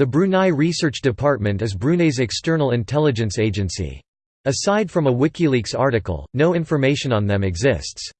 The Brunei Research Department is Brunei's external intelligence agency. Aside from a WikiLeaks article, no information on them exists.